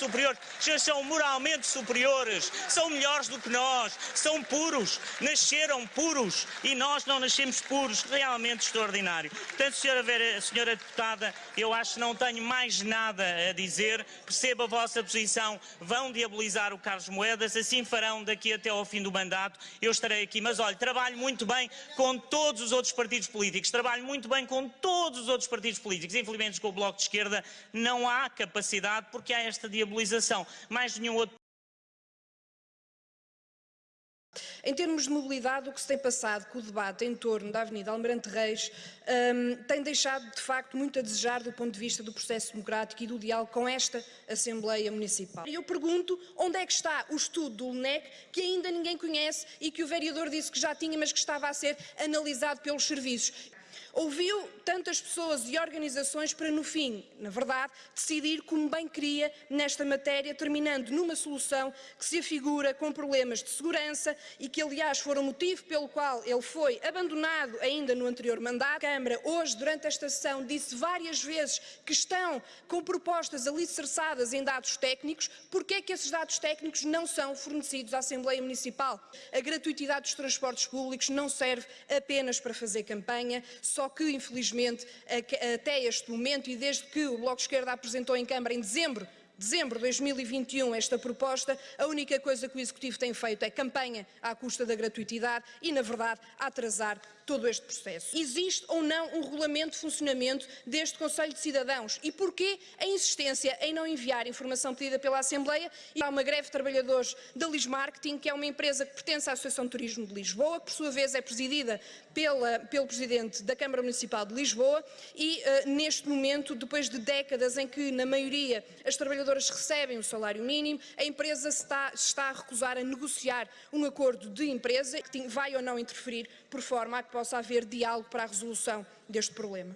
superiores. Senhores são moralmente superiores, são melhores do que nós, são puros, nasceram puros e nós não nascemos puros. Realmente extraordinário. Portanto, senhora, Vera, senhora deputada, eu acho que não tenho mais nada a dizer. Perceba a vossa posição. Vão diabolizar o Carlos Moedas, assim farão daqui até ao fim do mandato. Eu estarei aqui. Mas olha, trabalho muito bem com todos os outros partidos políticos, trabalho muito bem com todos os outros partidos políticos. Infelizmente, com o Bloco de Esquerda não há capacidade porque há esta diabolização. Mais nenhum outro Em termos de mobilidade, o que se tem passado com o debate em torno da Avenida Almirante Reis um, tem deixado, de facto, muito a desejar do ponto de vista do processo democrático e do diálogo com esta Assembleia Municipal. E eu pergunto onde é que está o estudo do LNEC que ainda ninguém conhece e que o vereador disse que já tinha, mas que estava a ser analisado pelos serviços. Ouviu tantas pessoas e organizações para, no fim, na verdade, decidir como bem queria nesta matéria, terminando numa solução que se afigura com problemas de segurança e que, aliás, foram o motivo pelo qual ele foi abandonado ainda no anterior mandato. A Câmara, hoje, durante esta sessão, disse várias vezes que estão com propostas alicerçadas em dados técnicos. Porquê é que esses dados técnicos não são fornecidos à Assembleia Municipal? A gratuitidade dos transportes públicos não serve apenas para fazer campanha, só que, infelizmente, até este momento e desde que o Bloco de Esquerda apresentou em Câmara em dezembro dezembro de 2021 esta proposta, a única coisa que o Executivo tem feito é campanha à custa da gratuitidade e, na verdade, atrasar todo este processo. Existe ou não um regulamento de funcionamento deste Conselho de Cidadãos? E porquê a insistência em não enviar informação pedida pela Assembleia? E há uma greve de trabalhadores da Lis Marketing, que é uma empresa que pertence à Associação de Turismo de Lisboa, que por sua vez é presidida pela, pelo Presidente da Câmara Municipal de Lisboa e uh, neste momento, depois de décadas em que na maioria as recebem o salário mínimo, a empresa está, está a recusar a negociar um acordo de empresa que vai ou não interferir por forma a que possa haver diálogo para a resolução deste problema.